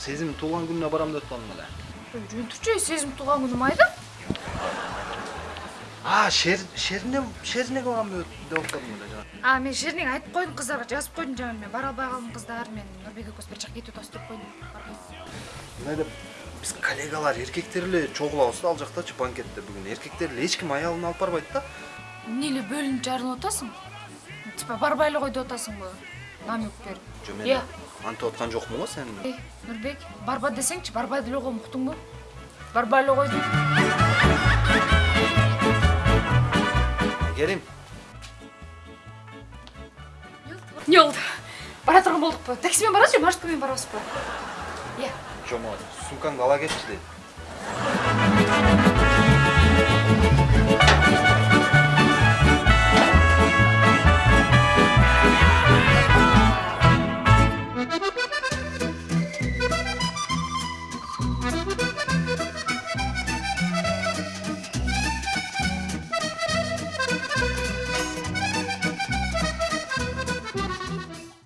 сезим туулган күнүнө барам деп атпадым эле жөн турчу сезим тууган күнүм айда а шер шерине шериneге барам деп атпадым эле жана а мен шеринеге айтып койдум кыздарга жазып койдум жана мен бара албай калдым кыздар мен нурбек экөөбүз бир жака кетип атабыз деп койдум барбайбыз мындай деп биз коллегалар эркектер эле чогулабыз да ал жактачы банкетте бүгүн эркектер эле эч ким аялын алып барбайт да эмне эле бөлүнүп жарылып атасың типа барбай эле кой деп атасыңбы намек берип жо мен антип аткан жокмун го сени эй нурбек барба десеңчи барбай деле койгом уктуңбу барбай эле кой дейм келим эмне болду бара турган болдукпу такси менен барабызбы же маршрутка менен барабызбы иә жо могу сумкаңды ала кетчи дейт